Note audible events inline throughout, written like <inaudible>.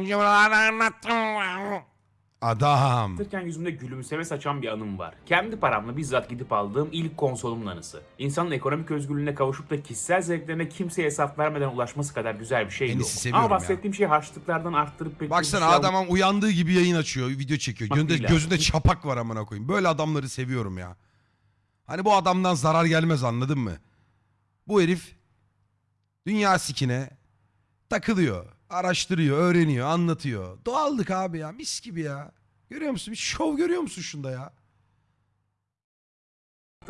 önce buralarda anlattım. Adam. Anlatırken yüzümde gülümseme saçan bir anım var. Kendi paramla bizzat gidip aldığım ilk konsolumun anısı. İnsanın ekonomik özgürlüğüne kavuşup da kişisel zevklerine kimseye hesap vermeden ulaşması kadar güzel bir şey En yok. iyisi seviyorum Ama ya. bahsettiğim şey harçlıklardan arttırıp pek Baksana bir şey adamın uyandığı gibi yayın açıyor, video çekiyor. Bak Gözünde, değil gözünde çapak var amına koyayım. Böyle adamları seviyorum ya. Hani bu adamdan zarar gelmez anladın mı? Bu herif dünya sikine takılıyor, araştırıyor, öğreniyor, anlatıyor. Doğallık abi ya, mis gibi ya. Görüyor musun? Bir şov görüyor musun şunda ya?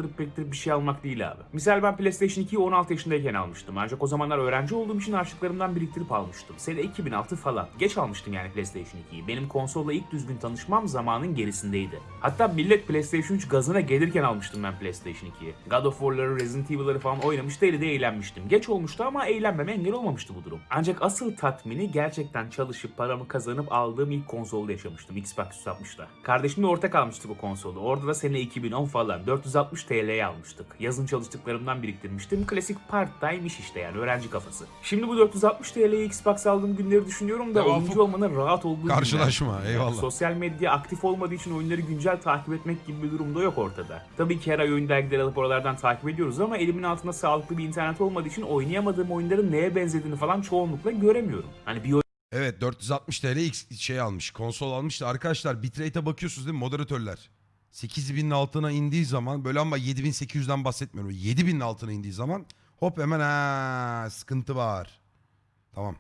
Arttırıp pektirip bir şey almak değil abi. Misal ben PlayStation 2'yi 16 yaşındayken almıştım. Ancak o zamanlar öğrenci olduğum için harçlıklarımdan biriktirip almıştım. Sene 2006 falan. Geç almıştım yani PlayStation 2'yi. Benim konsolla ilk düzgün tanışmam zamanın gerisindeydi. Hatta millet PlayStation 3 gazına gelirken almıştım ben PlayStation 2'yi. God of War'ları, Resident Evil'ları falan oynamış deli de eğlenmiştim. Geç olmuştu ama eğlenmeme engel olmamıştı bu durum. Ancak asıl tatmini gerçekten çalışıp paramı kazanıp aldığım ilk konsolda yaşamıştım. Xbox 360'da. Kardeşimle ortak almıştık o konsolu. Orada da sene 2010 falan. 460 TL'ye almıştık. Yazın çalıştıklarımdan biriktirmiştim. Klasik part-time iş işte yani öğrenci kafası. Şimdi bu 460 TL'ye Xbox aldığım günleri düşünüyorum da oyuncu olmanın rahat olduğu günler. Karşılaşma, Yani eyvallah. Sosyal medya aktif olmadığı için oyunları güncel takip etmek gibi bir durum da yok ortada. Tabii ki her ay oyun dergileri alıp oralardan takip ediyoruz ama elimin altında sağlıklı bir internet olmadığı için oynayamadığım oyunların neye benzediğini falan çoğunlukla göremiyorum. Hani bir Evet 460 TL X şey almış, konsol almış da arkadaşlar bitrate'e bakıyorsunuz değil mi moderatörler? 8000'in altına indiği zaman böyle ama 7800'den bahsetmiyorum. 7000'in altına indiği zaman hop hemen ha sıkıntı var. Tamam.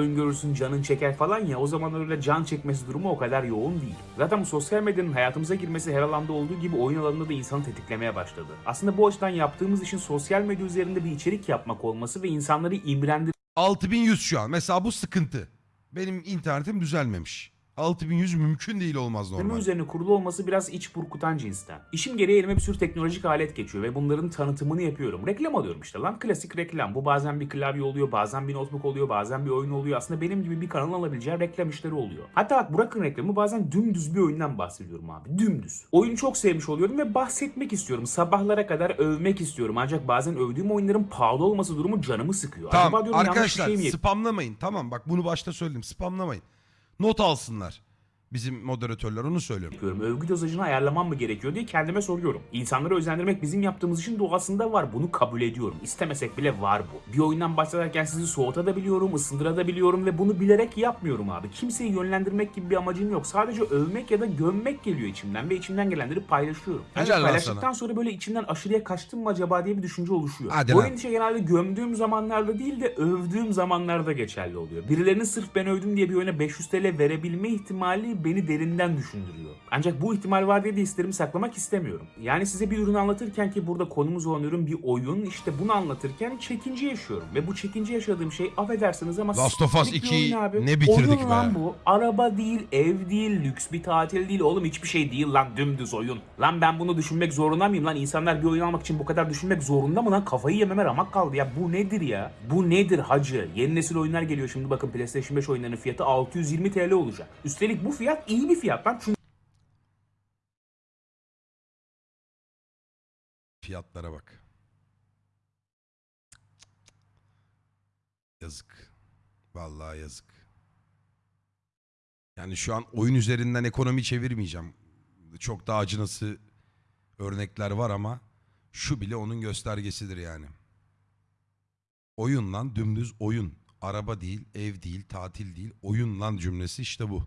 oyun görürsün canın çeker falan ya o zaman öyle can çekmesi durumu o kadar yoğun değil. Zaten bu sosyal medyanın hayatımıza girmesi her alanda olduğu gibi oyun alanında da insanı tetiklemeye başladı. Aslında bu açıdan yaptığımız işin sosyal medya üzerinde bir içerik yapmak olması ve insanları imrendirmek 6100 şu an. Mesela bu sıkıntı. Benim internetim düzelmemiş. 6100 mümkün değil olmaz Normal. normal. üzerine kurulu olması biraz iç burkutan cinsten. İşim gereği elime bir sürü teknolojik alet geçiyor ve bunların tanıtımını yapıyorum. Reklam alıyorum işte lan klasik reklam. Bu bazen bir klavye oluyor, bazen bir notebook oluyor, bazen bir oyun oluyor. Aslında benim gibi bir kanalın alabileceği reklam işleri oluyor. Hatta bak bırakın reklamı bazen dümdüz bir oyundan bahsediyorum abi. Dümdüz. Oyunu çok sevmiş oluyorum ve bahsetmek istiyorum. Sabahlara kadar övmek istiyorum. Ancak bazen övdüğüm oyunların pahalı olması durumu canımı sıkıyor. Tamam Acaba diyorum arkadaşlar şey spamlamayın. Tamam bak bunu başta söyledim spamlamayın. Not alsınlar. Bizim moderatörler onu söylüyorum. yapıyorum? Övgü dozajını ayarlamam mı gerekiyor diye kendime soruyorum. İnsanları özendirmek bizim yaptığımız işin doğasında var. Bunu kabul ediyorum. İstemesek bile var bu. Bir oyundan başlarken sizi soğutabiliyorum, ısındırabiliyorum ve bunu bilerek yapmıyorum abi. Kimseyi yönlendirmek gibi bir amacım yok. Sadece övmek ya da gömmek geliyor içimden ve içimden gelenleri paylaşıyorum. Ancak lan paylaştıktan sana. sonra böyle içimden aşırıya kaçtım mı acaba diye bir düşünce oluşuyor. Hadi Bu lan. endişe genelde gömdüğüm zamanlarda değil de övdüğüm zamanlarda geçerli oluyor. Birilerinin sırf ben övdüm diye bir oyuna 500 TL verebilme ihtimali beni derinden düşündürüyor. Ancak bu ihtimal var diye de hislerimi saklamak istemiyorum. Yani size bir ürün anlatırken ki burada konumuz olan ürün bir oyun işte bunu anlatırken çekince yaşıyorum. Ve bu çekince yaşadığım şey affedersiniz ama Last of Us siktir bir 2'yi oyun abi. ne bitirdik oyun be. lan bu. Araba değil, ev değil, lüks bir tatil değil. Oğlum hiçbir şey değil lan dümdüz oyun. Lan ben bunu düşünmek zorunda mıyım lan? İnsanlar bir oyun almak için bu kadar düşünmek zorunda mı lan? Kafayı yememe ramak kaldı ya. Bu nedir ya? Bu nedir hacı? Yeni nesil oyunlar geliyor şimdi bakın PlayStation 5 oyunlarının fiyatı 620 TL olacak. Üstelik bu fiyat iyi bir fiyat lan. Çünkü Fiyatlara bak. Yazık. Vallahi yazık. Yani şu an oyun üzerinden ekonomi çevirmeyeceğim. Çok daha acınası örnekler var ama şu bile onun göstergesidir yani. Oyun lan dümdüz oyun. Araba değil, ev değil, tatil değil. Oyun lan cümlesi işte bu.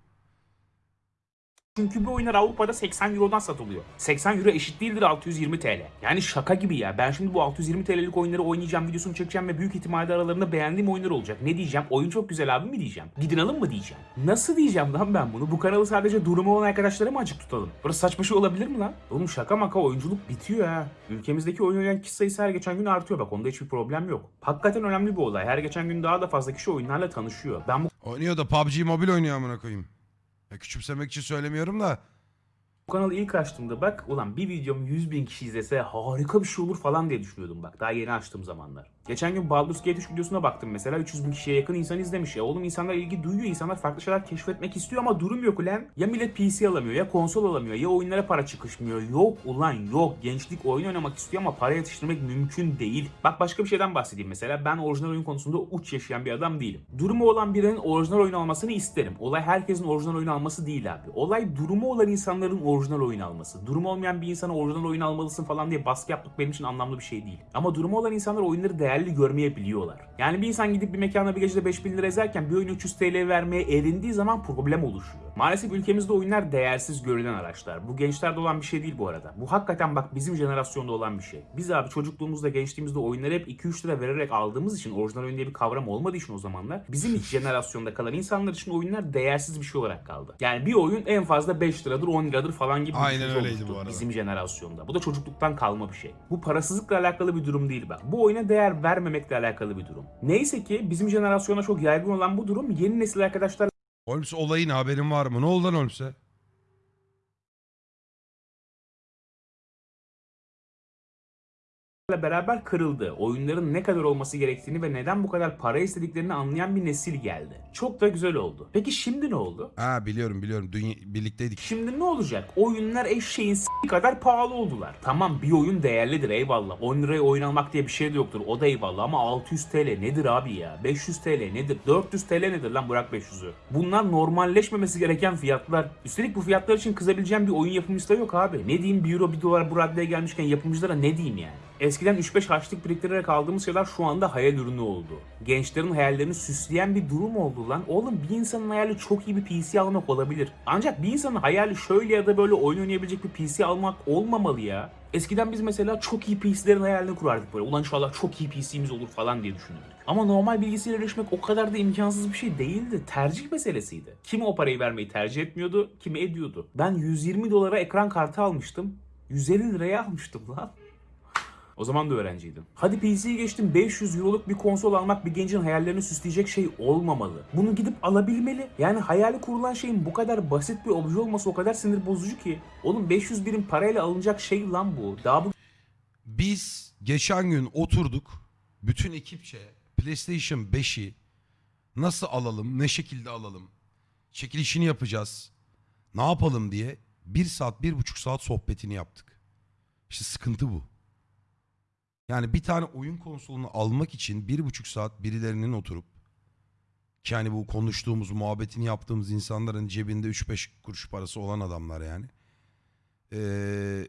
Çünkü bu oyunlar Avrupa'da 80 Euro'dan satılıyor. 80 Euro eşit değildir 620 TL. Yani şaka gibi ya. Ben şimdi bu 620 TL'lik oyunları oynayacağım, videosunu çekeceğim ve büyük ihtimalle aralarında beğendiğim oyunlar olacak. Ne diyeceğim? Oyun çok güzel abi mi diyeceğim? Gidin alın mı diyeceğim? Nasıl diyeceğim lan ben bunu? Bu kanalı sadece durumu olan arkadaşlara mı açık tutalım? Burası saçma şey olabilir mi lan? Oğlum şaka maka oyunculuk bitiyor ha. Ülkemizdeki oyun oynayan kişi sayısı her geçen gün artıyor bak onda hiçbir problem yok. Hakikaten önemli bir olay. Her geçen gün daha da fazla kişi oyunlarla tanışıyor. Ben bu Oynuyor da PUBG Mobile oynuyor amına koyayım. Ya küçümsemek için söylemiyorum da. Bu kanalı ilk açtığımda bak ulan bir videom 100 bin kişi izlese harika bir şey olur falan diye düşünüyordum bak daha yeni açtığım zamanlar. Geçen gün Baldur's Gate 3 videosuna baktım mesela 300 bin kişiye yakın insan izlemiş ya. Oğlum insanlar ilgi duyuyor, insanlar farklı şeyler keşfetmek istiyor ama durum yok ulan. Ya millet PC alamıyor ya konsol alamıyor ya oyunlara para çıkışmıyor. Yok ulan yok. Gençlik oyun oynamak istiyor ama para yetiştirmek mümkün değil. Bak başka bir şeyden bahsedeyim mesela. Ben orijinal oyun konusunda uç yaşayan bir adam değilim. Durumu olan birinin orijinal oyun almasını isterim. Olay herkesin orijinal oyun alması değil abi. Olay durumu olan insanların orijinal oyun alması. Durumu olmayan bir insana orijinal oyun almalısın falan diye baskı yapmak benim için anlamlı bir şey değil. Ama durumu olan insanlar oyunları değerli görmeyebiliyorlar. Yani bir insan gidip bir mekana bir gecede 5000 lira ezerken bir oyun 300 TL vermeye erindiği zaman problem oluşuyor. Maalesef ülkemizde oyunlar değersiz görülen araçlar. Bu gençlerde olan bir şey değil bu arada. Bu hakikaten bak bizim jenerasyonda olan bir şey. Biz abi çocukluğumuzda gençliğimizde oyunları hep 2-3 lira vererek aldığımız için orijinal oyun diye bir kavram olmadığı için o zamanlar bizim <laughs> jenerasyonda kalan insanlar için oyunlar değersiz bir şey olarak kaldı. Yani bir oyun en fazla 5 liradır 10 liradır falan gibi bir Aynen oluştu bu arada. Bizim jenerasyonda. Bu da çocukluktan kalma bir şey. Bu parasızlıkla alakalı bir durum değil bak. Bu oyuna değer vermemekle alakalı bir durum. Neyse ki bizim jenerasyona çok yaygın olan bu durum yeni nesil arkadaşlar Holmes olayın haberin var mı? Ne oldu lan Holmes'e? Beraber kırıldı. Oyunların ne kadar olması gerektiğini ve neden bu kadar para istediklerini anlayan bir nesil geldi. Çok da güzel oldu. Peki şimdi ne oldu? Ha biliyorum biliyorum. Dünya, birlikteydik. Şimdi ne olacak? Oyunlar eşeğin s- kadar pahalı oldular. Tamam bir oyun değerlidir eyvallah. 10 liraya oyun almak diye bir şey de yoktur. O da eyvallah ama 600 TL nedir abi ya? 500 TL nedir? 400 TL nedir lan bırak 500'ü. Bunlar normalleşmemesi gereken fiyatlar. Üstelik bu fiyatlar için kızabileceğim bir oyun yapımcısı da yok abi. Ne diyeyim 1 euro 1 dolar bu raddeye gelmişken yapımcılara ne diyeyim yani? Eskiden 3-5 harçlık biriktirerek aldığımız şeyler şu anda hayal ürünü oldu. Gençlerin hayallerini süsleyen bir durum oldu lan. Oğlum bir insanın hayali çok iyi bir PC almak olabilir. Ancak bir insanın hayali şöyle ya da böyle oyun oynayabilecek bir PC almak olmamalı ya. Eskiden biz mesela çok iyi PC'lerin hayalini kurardık böyle. Ulan inşallah çok iyi PC'miz olur falan diye düşünürdük. Ama normal bilgisayara erişmek o kadar da imkansız bir şey değildi. Tercih meselesiydi. Kimi o parayı vermeyi tercih etmiyordu, kimi ediyordu. Ben 120 dolara ekran kartı almıştım. 150 liraya almıştım lan. O zaman da öğrenciydim. Hadi PC'yi geçtim 500 euroluk bir konsol almak bir gencin hayallerini süsleyecek şey olmamalı. Bunu gidip alabilmeli. Yani hayali kurulan şeyin bu kadar basit bir obje olması o kadar sinir bozucu ki. Oğlum 500 birim parayla alınacak şey lan bu. Daha bu Biz geçen gün oturduk. Bütün ekipçe PlayStation 5'i nasıl alalım, ne şekilde alalım, çekilişini yapacağız, ne yapalım diye bir saat, bir buçuk saat sohbetini yaptık. İşte sıkıntı bu. Yani bir tane oyun konsolunu almak için bir buçuk saat birilerinin oturup ki hani bu konuştuğumuz, muhabbetini yaptığımız insanların cebinde 3-5 kuruş parası olan adamlar yani. Ee,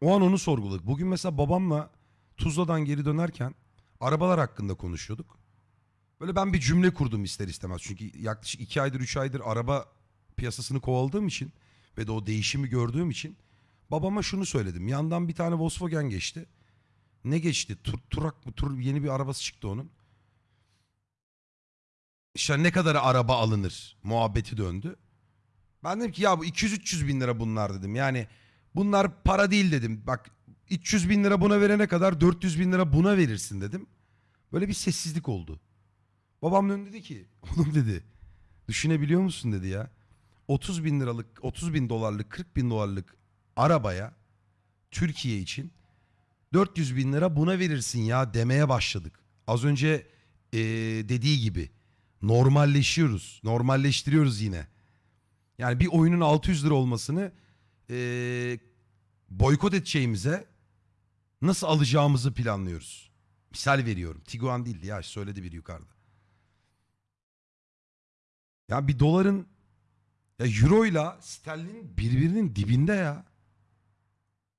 o an onu sorguladık. Bugün mesela babamla Tuzla'dan geri dönerken arabalar hakkında konuşuyorduk. Böyle ben bir cümle kurdum ister istemez. Çünkü yaklaşık iki aydır, üç aydır araba piyasasını kovaladığım için ve de o değişimi gördüğüm için babama şunu söyledim. Yandan bir tane Volkswagen geçti. Ne geçti? Tur, turak mı? Tur, yeni bir arabası çıktı onun. İşte ne kadar araba alınır muhabbeti döndü. Ben dedim ki ya bu 200-300 bin lira bunlar dedim. Yani bunlar para değil dedim. Bak 300 bin lira buna verene kadar 400 bin lira buna verirsin dedim. Böyle bir sessizlik oldu. Babam döndü dedi ki <laughs> oğlum dedi düşünebiliyor musun dedi ya. 30 bin liralık 30 bin dolarlık 40 bin dolarlık arabaya Türkiye için 400 bin lira buna verirsin ya demeye başladık. Az önce eee, dediği gibi normalleşiyoruz. Normalleştiriyoruz yine. Yani bir oyunun 600 lira olmasını eee, boykot edeceğimize nasıl alacağımızı planlıyoruz. Misal veriyorum. Tiguan değildi ya söyledi biri yukarıda. Ya bir doların ya euro ile sterlinin birbirinin dibinde ya.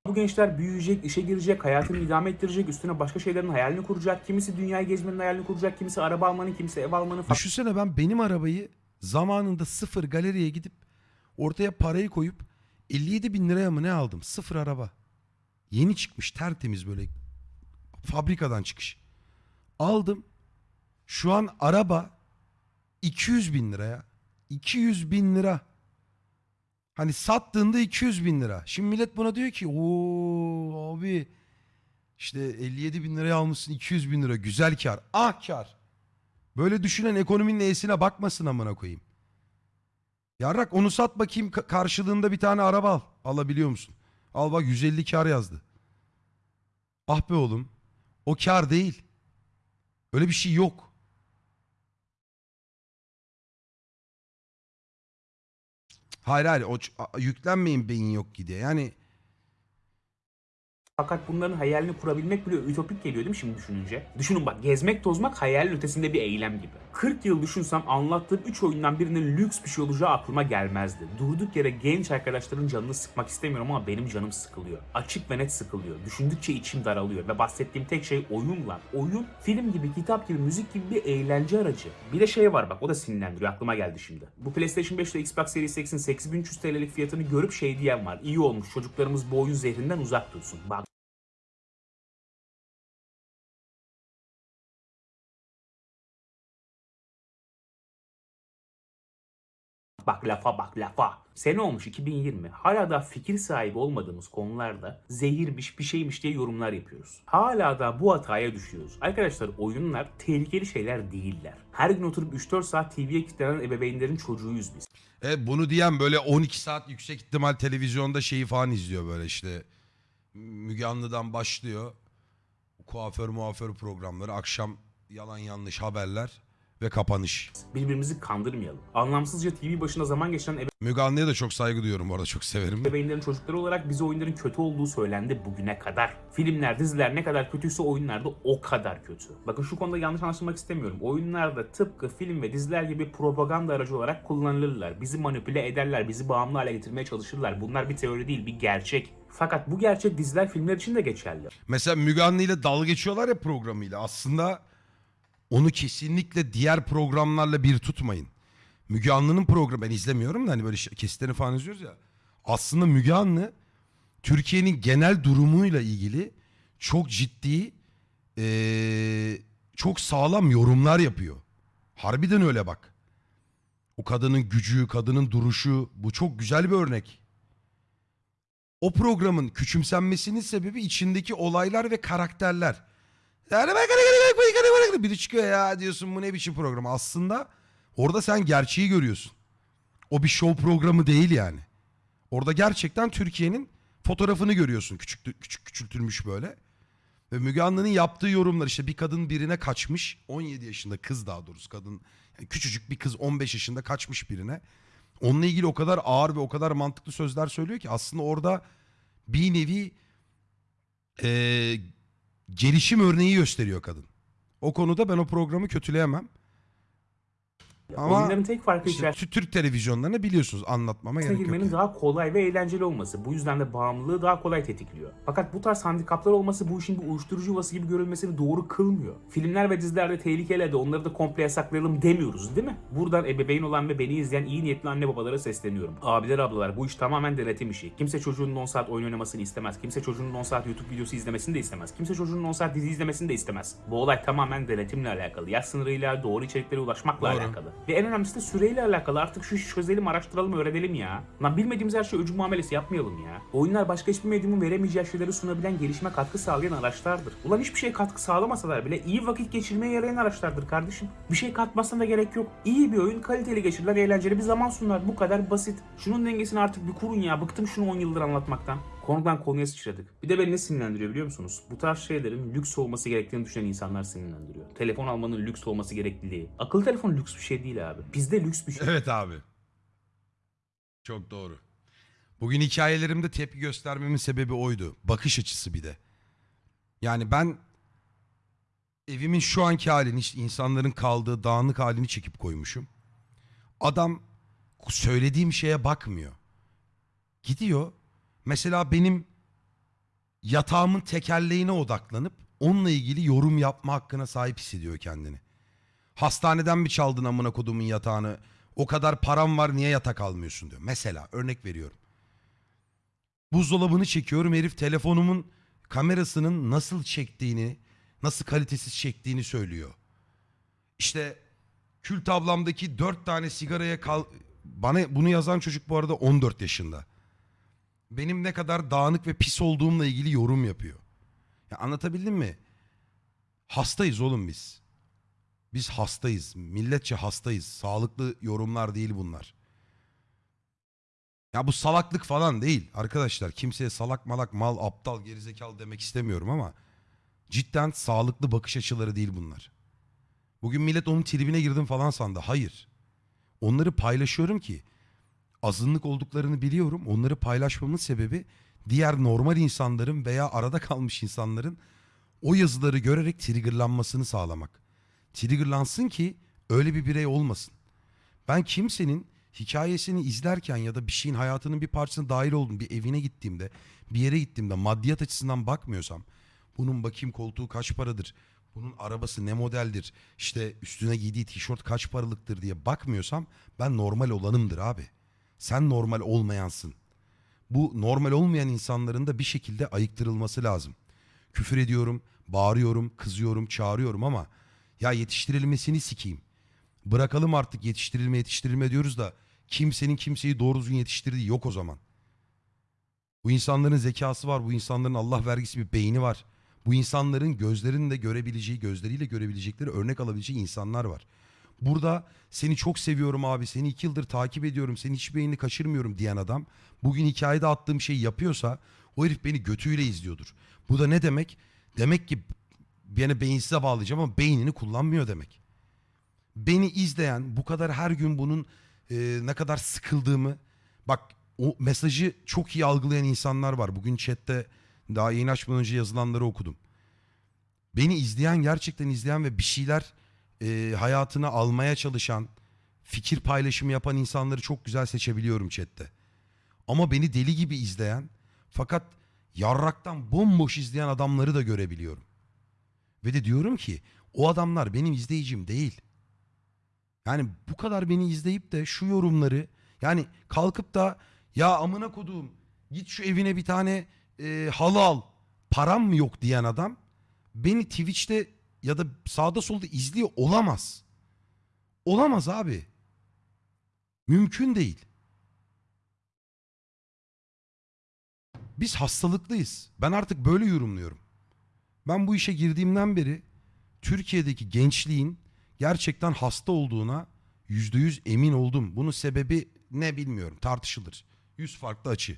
Bu gençler büyüyecek, işe girecek, hayatını idame ettirecek, üstüne başka şeylerin hayalini kuracak. Kimisi dünyayı gezmenin hayalini kuracak, kimisi araba almanın, kimisi ev almanın. Düşünsene ben benim arabayı zamanında sıfır galeriye gidip ortaya parayı koyup 57 bin liraya mı ne aldım? Sıfır araba. Yeni çıkmış tertemiz böyle fabrikadan çıkış. Aldım. Şu an araba 200 bin liraya. 200 bin lira. Hani sattığında 200 bin lira. Şimdi millet buna diyor ki o abi işte 57 bin liraya almışsın 200 bin lira güzel kar. Ah kar. Böyle düşünen ekonominin iyisine bakmasın amına koyayım. Yarrak onu sat bakayım ka- karşılığında bir tane araba al. Alabiliyor musun? Al bak 150 kar yazdı. Ah be oğlum. O kar değil. Öyle bir şey yok. Hayır hayır o yüklenmeyin beyin yok ki diye. Yani Fakat bunların hayalini kurabilmek bile ütopik geliyor değil mi şimdi düşününce? Düşünün bak gezmek tozmak hayalin ötesinde bir eylem gibi. 40 yıl düşünsem anlattığım 3 oyundan birinin lüks bir şey olacağı aklıma gelmezdi. Durduk yere genç arkadaşların canını sıkmak istemiyorum ama benim canım sıkılıyor. Açık ve net sıkılıyor. Düşündükçe içim daralıyor ve bahsettiğim tek şey oyun lan. Oyun film gibi, kitap gibi, müzik gibi bir eğlence aracı. Bir de şey var bak o da sinirlendiriyor aklıma geldi şimdi. Bu PlayStation 5 ile Xbox Series X'in 8300 TL'lik fiyatını görüp şey diyen var. İyi olmuş çocuklarımız bu oyun zehrinden uzak dursun. Bak Bak lafa bak lafa. Sene olmuş 2020. Hala da fikir sahibi olmadığımız konularda zehirmiş bir şeymiş diye yorumlar yapıyoruz. Hala da bu hataya düşüyoruz. Arkadaşlar oyunlar tehlikeli şeyler değiller. Her gün oturup 3-4 saat TV'ye kilitlenen ebeveynlerin çocuğuyuz biz. e, bunu diyen böyle 12 saat yüksek ihtimal televizyonda şeyi falan izliyor böyle işte. Müge Anlı'dan başlıyor. Kuaför muaför programları. Akşam yalan yanlış haberler ve kapanış. Birbirimizi kandırmayalım. Anlamsızca TV başında zaman geçiren Müge Anlı'ya da çok saygı duyuyorum bu arada çok severim. ebeveynlerin çocukları olarak bize oyunların kötü olduğu söylendi bugüne kadar. Filmler, diziler ne kadar kötüyse oyunlar da o kadar kötü. Bakın şu konuda yanlış anlaşılmak istemiyorum. Oyunlar da tıpkı film ve diziler gibi propaganda aracı olarak kullanılırlar. Bizi manipüle ederler, bizi bağımlı hale getirmeye çalışırlar. Bunlar bir teori değil, bir gerçek. Fakat bu gerçek diziler, filmler için de geçerli. Mesela Müge Anlı ile dalga geçiyorlar ya programıyla. Aslında onu kesinlikle diğer programlarla bir tutmayın. Müge Anlı'nın programı ben izlemiyorum da hani böyle kesitlerini falan izliyoruz ya. Aslında Müge Anlı Türkiye'nin genel durumuyla ilgili çok ciddi eee, çok sağlam yorumlar yapıyor. Harbiden öyle bak. O kadının gücü, kadının duruşu bu çok güzel bir örnek. O programın küçümsenmesinin sebebi içindeki olaylar ve karakterler. Yani biri çıkıyor ya diyorsun bu ne biçim program. Aslında orada sen gerçeği görüyorsun. O bir show programı değil yani. Orada gerçekten Türkiye'nin fotoğrafını görüyorsun. Küçük, küçük küçültülmüş böyle. Ve Müge Anlı'nın yaptığı yorumlar işte bir kadın birine kaçmış. 17 yaşında kız daha doğrusu kadın. Yani küçücük bir kız 15 yaşında kaçmış birine. Onunla ilgili o kadar ağır ve o kadar mantıklı sözler söylüyor ki aslında orada bir nevi eee, gelişim örneği gösteriyor kadın. O konuda ben o programı kötüleyemem. Ama Oyunların tek farkı işte içerisinde Tü- Türk televizyonlarını biliyorsunuz anlatmama gerek yok. girmenin yani. daha kolay ve eğlenceli olması. Bu yüzden de bağımlılığı daha kolay tetikliyor. Fakat bu tarz handikaplar olması bu işin bir uyuşturucu yuvası gibi görülmesini doğru kılmıyor. Filmler ve dizilerde tehlikeli de onları da komple yasaklayalım demiyoruz değil mi? Buradan ebeveyn olan ve beni izleyen iyi niyetli anne babalara sesleniyorum. Abiler ablalar bu iş tamamen denetim işi. Kimse çocuğunun 10 saat oyun oynamasını istemez. Kimse çocuğunun 10 saat YouTube videosu izlemesini de istemez. Kimse çocuğunun 10 saat dizi izlemesini de istemez. Bu olay tamamen denetimle alakalı. Yaş sınırıyla, doğru içeriklere ulaşmakla Doğru. alakalı. Ve en önemlisi de süreyle alakalı. Artık şu işi çözelim, araştıralım, öğrenelim ya. Lan bilmediğimiz her şey öcü muamelesi yapmayalım ya. Oyunlar başka hiçbir medyumun veremeyeceği şeyleri sunabilen gelişime katkı sağlayan araçlardır. Ulan hiçbir şey katkı sağlamasalar bile iyi vakit geçirmeye yarayan araçlardır kardeşim. Bir şey katmasına da gerek yok. İyi bir oyun, kaliteli geçirilen, eğlenceli bir zaman sunar. Bu kadar basit. Şunun dengesini artık bir kurun ya. Bıktım şunu 10 yıldır anlatmaktan. Konudan konuya sıçradık. Bir de beni ne sinirlendiriyor biliyor musunuz? Bu tarz şeylerin lüks olması gerektiğini düşünen insanlar sinirlendiriyor. Telefon almanın lüks olması gerekliliği. Akıllı telefon lüks bir şey değil abi. Bizde lüks bir şey. Evet abi. Çok doğru. Bugün hikayelerimde tepki göstermemin sebebi oydu. Bakış açısı bir de. Yani ben evimin şu anki halini, insanların kaldığı dağınık halini çekip koymuşum. Adam söylediğim şeye bakmıyor. Gidiyor. Mesela benim yatağımın tekerleğine odaklanıp onunla ilgili yorum yapma hakkına sahip hissediyor kendini. Hastaneden mi çaldın amına kodumun yatağını? O kadar param var niye yatak almıyorsun diyor. Mesela örnek veriyorum. Buzdolabını çekiyorum herif telefonumun kamerasının nasıl çektiğini, nasıl kalitesiz çektiğini söylüyor. İşte kül tablamdaki dört tane sigaraya kal... Bana bunu yazan çocuk bu arada 14 yaşında. Benim ne kadar dağınık ve pis olduğumla ilgili yorum yapıyor. Ya anlatabildim mi? Hastayız oğlum biz. Biz hastayız. Milletçe hastayız. Sağlıklı yorumlar değil bunlar. Ya bu salaklık falan değil arkadaşlar. Kimseye salak malak mal aptal gerizekalı demek istemiyorum ama cidden sağlıklı bakış açıları değil bunlar. Bugün millet onun tribine girdim falan sandı. Hayır. Onları paylaşıyorum ki azınlık olduklarını biliyorum. Onları paylaşmamın sebebi diğer normal insanların veya arada kalmış insanların o yazıları görerek triggerlanmasını sağlamak. Triggerlansın ki öyle bir birey olmasın. Ben kimsenin hikayesini izlerken ya da bir şeyin hayatının bir parçasına dahil oldum. Bir evine gittiğimde, bir yere gittiğimde maddiyat açısından bakmıyorsam bunun bakayım koltuğu kaç paradır, bunun arabası ne modeldir, işte üstüne giydiği tişört kaç paralıktır diye bakmıyorsam ben normal olanımdır abi. Sen normal olmayansın. Bu normal olmayan insanların da bir şekilde ayıktırılması lazım. Küfür ediyorum, bağırıyorum, kızıyorum, çağırıyorum ama ya yetiştirilmesini sikeyim. Bırakalım artık yetiştirilme yetiştirilme diyoruz da kimsenin kimseyi doğru düzgün yetiştirdiği yok o zaman. Bu insanların zekası var, bu insanların Allah vergisi bir beyni var. Bu insanların gözlerinin de görebileceği, gözleriyle görebilecekleri örnek alabileceği insanlar var. Burada seni çok seviyorum abi, seni iki yıldır takip ediyorum, senin hiçbir beynini kaçırmıyorum diyen adam bugün hikayede attığım şeyi yapıyorsa o herif beni götüyle izliyordur. Bu da ne demek? Demek ki beni beyinsize bağlayacağım ama beynini kullanmıyor demek. Beni izleyen, bu kadar her gün bunun e, ne kadar sıkıldığımı, bak o mesajı çok iyi algılayan insanlar var. Bugün chatte daha yayın açmadan önce yazılanları okudum. Beni izleyen, gerçekten izleyen ve bir şeyler e, hayatına almaya çalışan, fikir paylaşımı yapan insanları çok güzel seçebiliyorum chatte. Ama beni deli gibi izleyen fakat yarraktan bomboş izleyen adamları da görebiliyorum. Ve de diyorum ki o adamlar benim izleyicim değil. Yani bu kadar beni izleyip de şu yorumları yani kalkıp da ya amına koduğum git şu evine bir tane e, halı al param mı yok diyen adam beni Twitch'te ya da sağda solda izliyor olamaz. Olamaz abi. Mümkün değil. Biz hastalıklıyız. Ben artık böyle yorumluyorum. Ben bu işe girdiğimden beri Türkiye'deki gençliğin gerçekten hasta olduğuna yüzde yüz emin oldum. Bunun sebebi ne bilmiyorum tartışılır. Yüz farklı açı.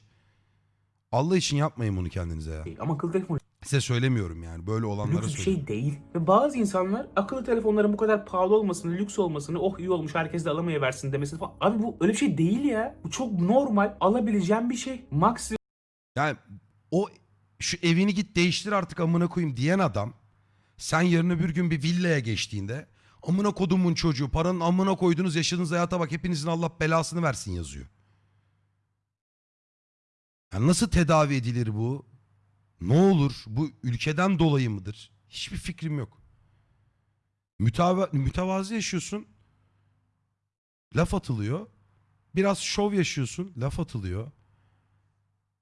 Allah için yapmayın bunu kendinize ya. Ama telefon Size söylemiyorum yani böyle olanlara lüks bir söylüyorum. şey değil. Ve bazı insanlar akıllı telefonların bu kadar pahalı olmasını, lüks olmasını, oh iyi olmuş herkes de alamayıversin demesini falan. Abi bu öyle bir şey değil ya. Bu çok normal. Alabileceğin bir şey. Maksimum Yani o şu evini git değiştir artık amına koyayım diyen adam sen yarın öbür gün bir villaya geçtiğinde amına kodumun çocuğu paranın amına koydunuz yaşadığınız hayata bak hepinizin Allah belasını versin yazıyor. Yani nasıl tedavi edilir bu? Ne olur? Bu ülkeden dolayı mıdır? Hiçbir fikrim yok. Müteva mütevazi yaşıyorsun. Laf atılıyor. Biraz şov yaşıyorsun. Laf atılıyor.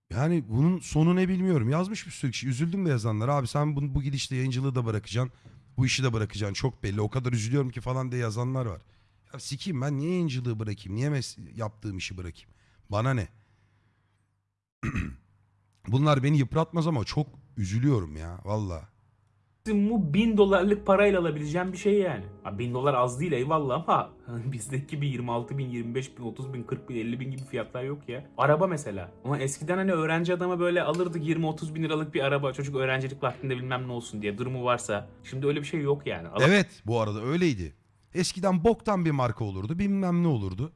Yani bunun sonu ne bilmiyorum. Yazmış bir sürü kişi. Üzüldüm de yazanlar. Abi sen bu, bu gidişle yayıncılığı da bırakacaksın. Bu işi de bırakacaksın. Çok belli. O kadar üzülüyorum ki falan diye yazanlar var. Ya sikeyim ben niye yayıncılığı bırakayım? Niye yaptığım işi bırakayım? Bana ne? <clears throat> Bunlar beni yıpratmaz ama çok üzülüyorum ya. Valla. mu 1000 dolarlık parayla alabileceğin bir şey yani. Ha, 1000 dolar az değil eyvallah ama <laughs> bizdeki gibi 26 bin, 25 bin, 30 bin, 40 bin, 50 bin gibi fiyatlar yok ya. Araba mesela. Ama eskiden hani öğrenci adama böyle alırdık 20-30 bin liralık bir araba. Çocuk öğrencilik vaktinde bilmem ne olsun diye durumu varsa. Şimdi öyle bir şey yok yani. Ala- Evet bu arada öyleydi. Eskiden boktan bir marka olurdu. Bilmem ne olurdu.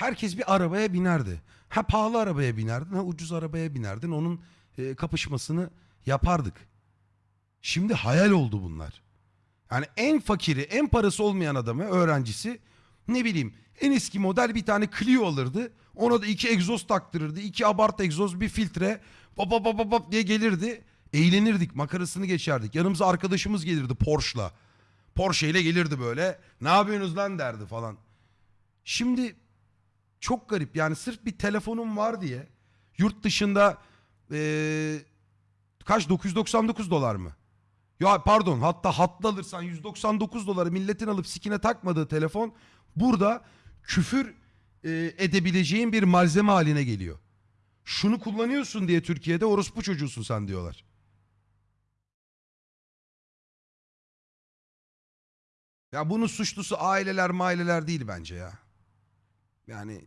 Herkes bir arabaya binerdi. Ha pahalı arabaya binerdin ha ucuz arabaya binerdin. Onun e, kapışmasını yapardık. Şimdi hayal oldu bunlar. Yani en fakiri, en parası olmayan adamı, öğrencisi ne bileyim en eski model bir tane Clio alırdı. Ona da iki egzoz taktırırdı. iki abart egzoz, bir filtre. Pop pop pop pop diye gelirdi. Eğlenirdik, makarasını geçerdik. Yanımıza arkadaşımız gelirdi Porsche'la. Porsche ile gelirdi böyle. Ne yapıyorsunuz lan derdi falan. Şimdi çok garip yani sırf bir telefonum var diye yurt dışında eee, kaç 999 dolar mı? Ya pardon hatta hatlı alırsan 199 doları milletin alıp sikine takmadığı telefon burada küfür e, edebileceğin bir malzeme haline geliyor. Şunu kullanıyorsun diye Türkiye'de orospu çocuğusun sen diyorlar. Ya bunun suçlusu aileler maileler değil bence ya. Yani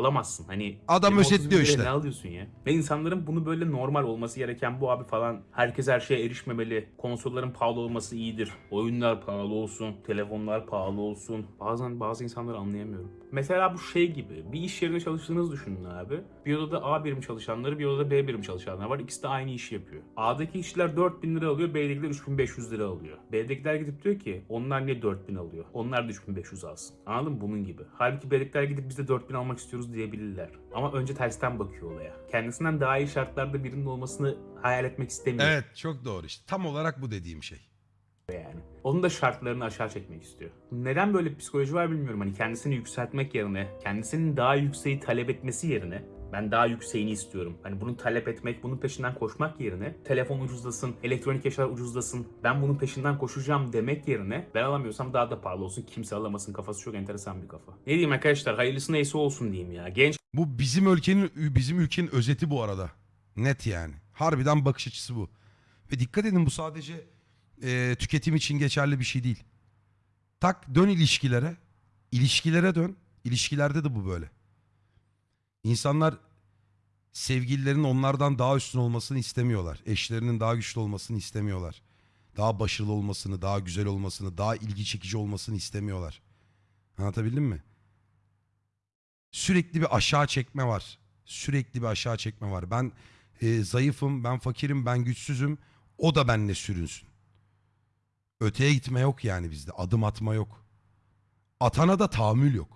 alamazsın. Hani Adam 20-30 bin özetliyor işte. Ne alıyorsun ya? Ve insanların bunu böyle normal olması gereken bu abi falan. Herkes her şeye erişmemeli. Konsolların pahalı olması iyidir. Oyunlar pahalı olsun. Telefonlar pahalı olsun. Bazen bazı insanları anlayamıyorum. Mesela bu şey gibi. Bir iş yerinde çalıştığınızı düşünün abi. Bir odada A birim çalışanları, bir odada B birim çalışanlar var. İkisi de aynı işi yapıyor. A'daki işçiler 4000 lira alıyor, B'dekiler 3500 lira alıyor. B'dekiler gidip diyor ki onlar niye 4000 alıyor? Onlar da 3500 alsın. Anladın mı? Bunun gibi. Halbuki B'dekiler gidip biz de 4000 almak istiyoruz diyebilirler. Ama önce tersten bakıyor olaya. Kendisinden daha iyi şartlarda birinin olmasını hayal etmek istemiyor Evet çok doğru işte. Tam olarak bu dediğim şey. yani. Onun da şartlarını aşağı çekmek istiyor. Neden böyle bir psikoloji var bilmiyorum. Hani kendisini yükseltmek yerine, kendisinin daha yükseği talep etmesi yerine ben daha yükseğini istiyorum. Hani bunu talep etmek, bunun peşinden koşmak yerine telefon ucuzlasın, elektronik eşyalar ucuzlasın, ben bunun peşinden koşacağım demek yerine ben alamıyorsam daha da pahalı olsun, kimse alamasın kafası çok enteresan bir kafa. Ne diyeyim arkadaşlar hayırlısı neyse olsun diyeyim ya. Genç Bu bizim ülkenin bizim ülkenin özeti bu arada. Net yani. Harbiden bakış açısı bu. Ve dikkat edin bu sadece e, tüketim için geçerli bir şey değil. Tak dön ilişkilere. İlişkilere dön. İlişkilerde de bu böyle. İnsanlar sevgililerinin onlardan daha üstün olmasını istemiyorlar. Eşlerinin daha güçlü olmasını istemiyorlar. Daha başarılı olmasını, daha güzel olmasını, daha ilgi çekici olmasını istemiyorlar. Anlatabildim mi? Sürekli bir aşağı çekme var. Sürekli bir aşağı çekme var. Ben e, zayıfım, ben fakirim, ben güçsüzüm. O da benimle sürünsün. Öteye gitme yok yani bizde. Adım atma yok. Atana da tahammül yok.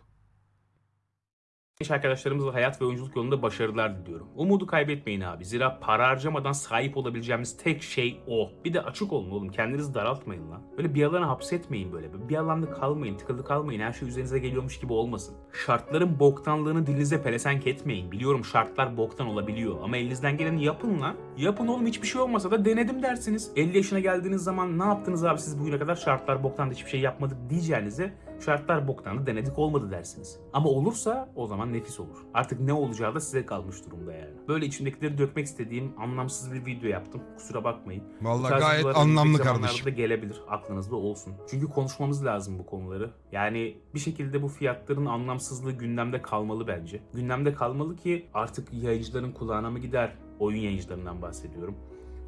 Genç arkadaşlarımızla hayat ve oyunculuk yolunda başarılar diliyorum. Umudu kaybetmeyin abi. Zira para harcamadan sahip olabileceğimiz tek şey o. Bir de açık olun oğlum. Kendinizi daraltmayın lan. Böyle bir alana hapsetmeyin böyle. Bir alanda kalmayın, tıkılı kalmayın. Her şey üzerinize geliyormuş gibi olmasın. Şartların boktanlığını dilinize pelesenk etmeyin. Biliyorum şartlar boktan olabiliyor. Ama elinizden geleni yapın lan. Yapın oğlum hiçbir şey olmasa da denedim dersiniz. 50 yaşına geldiğiniz zaman ne yaptınız abi siz bugüne kadar şartlar boktan da hiçbir şey yapmadık diyeceğinize şartlar boktanı denedik olmadı dersiniz. Ama olursa o zaman nefis olur. Artık ne olacağı da size kalmış durumda yani. Böyle içimdekileri dökmek istediğim anlamsız bir video yaptım. Kusura bakmayın. Vallahi gayet anlamlı kardeşim. da gelebilir. Aklınızda olsun. Çünkü konuşmamız lazım bu konuları. Yani bir şekilde bu fiyatların anlamsızlığı gündemde kalmalı bence. Gündemde kalmalı ki artık yayıncıların kulağına mı gider? Oyun yayıncılarından bahsediyorum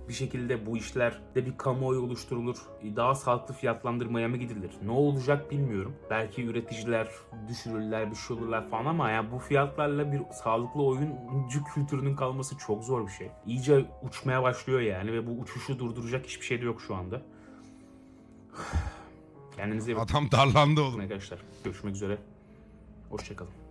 bir şekilde bu işlerde bir kamuoyu oluşturulur. Daha sağlıklı fiyatlandırmaya mı gidilir? Ne olacak bilmiyorum. Belki üreticiler düşürürler, bir şey olurlar falan ama yani bu fiyatlarla bir sağlıklı oyuncu kültürünün kalması çok zor bir şey. İyice uçmaya başlıyor yani ve bu uçuşu durduracak hiçbir şey de yok şu anda. <sighs> Kendinize iyi bakın Adam darlandı oğlum. arkadaşlar. Görüşmek üzere. Hoşçakalın.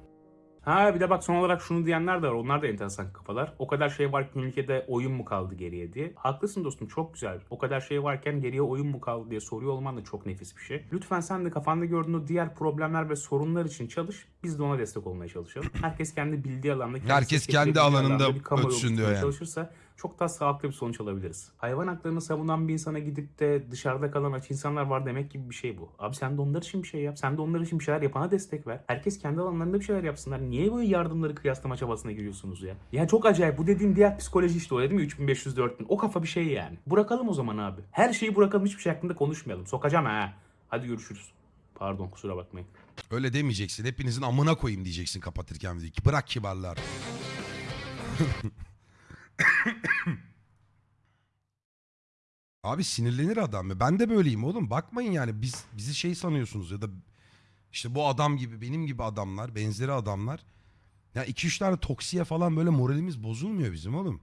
Ha bir de bak son olarak şunu diyenler de var. Onlar da enteresan kafalar. O kadar şey var ki ülkede oyun mu kaldı geriye diye. Haklısın dostum çok güzel. O kadar şey varken geriye oyun mu kaldı diye soruyor olman da çok nefis bir şey. Lütfen sen de kafanda gördüğün o diğer problemler ve sorunlar için çalış. Biz de ona destek olmaya çalışalım. Herkes kendi bildiği alanda, Herkes kendi alanında kamuoyu ötsün diyor yani. çalışırsa çok daha sağlıklı bir sonuç alabiliriz. Hayvan haklarını savunan bir insana gidip de dışarıda kalan aç insanlar var demek gibi bir şey bu. Abi sen de onlar için bir şey yap. Sen de onlar için bir şeyler yapana destek ver. Herkes kendi alanlarında bir şeyler yapsınlar. Niye böyle yardımları kıyaslama çabasına giriyorsunuz ya? Ya çok acayip. Bu dediğim diğer psikoloji işte o dedim ya 3500 4000. O kafa bir şey yani. Bırakalım o zaman abi. Her şeyi bırakalım hiçbir şey hakkında konuşmayalım. Sokacağım ha. Hadi görüşürüz. Pardon kusura bakmayın. Öyle demeyeceksin. Hepinizin amına koyayım diyeceksin kapatırken videoyu. Bırak kibarlar. <laughs> Abi sinirlenir adam ya. Ben de böyleyim oğlum. Bakmayın yani biz bizi şey sanıyorsunuz ya da işte bu adam gibi benim gibi adamlar, benzeri adamlar. Ya iki üç tane toksiye falan böyle moralimiz bozulmuyor bizim oğlum.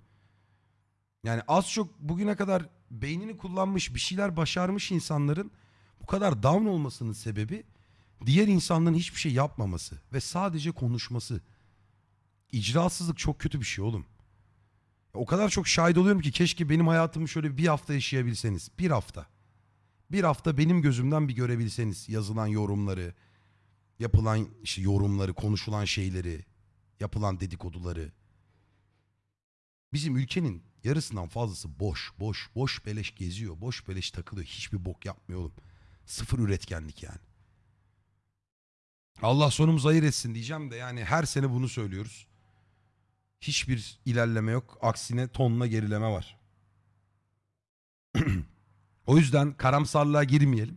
Yani az çok bugüne kadar beynini kullanmış, bir şeyler başarmış insanların bu kadar down olmasının sebebi diğer insanların hiçbir şey yapmaması ve sadece konuşması. İcrasızlık çok kötü bir şey oğlum. O kadar çok şahit oluyorum ki keşke benim hayatımı şöyle bir hafta yaşayabilseniz. Bir hafta. Bir hafta benim gözümden bir görebilseniz yazılan yorumları, yapılan işte yorumları, konuşulan şeyleri, yapılan dedikoduları. Bizim ülkenin yarısından fazlası boş, boş, boş beleş geziyor, boş beleş takılıyor. Hiçbir bok yapmıyor oğlum. Sıfır üretkenlik yani. Allah sonumuzu hayır etsin diyeceğim de yani her sene bunu söylüyoruz. Hiçbir ilerleme yok. Aksine tonla gerileme var. <clears throat> o yüzden karamsarlığa girmeyelim.